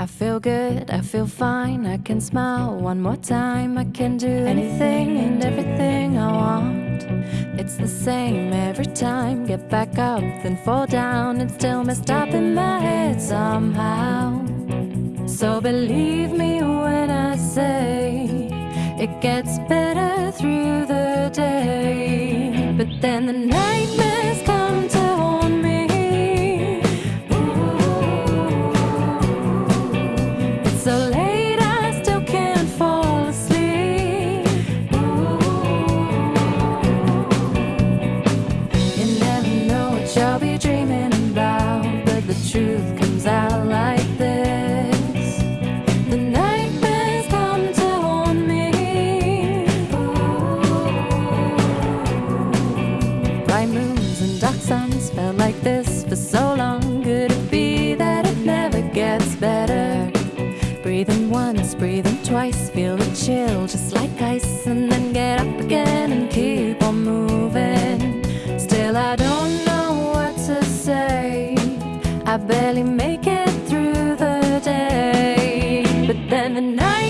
I feel good, I feel fine. I can smile one more time. I can do anything and everything I want. It's the same every time. Get back up, then fall down, and still messed up in my head somehow. So believe me when I say it gets better through the day. But then the nightmares come you'll be dreaming about, but the truth comes out like this. The nightmares come to haunt me. Bright moons and dark suns felt like this for so long. Could it be that it never gets better? Breathing once, breathing twice, feel the chill just like ice, and then get up again and keep barely make it through the day. But then the night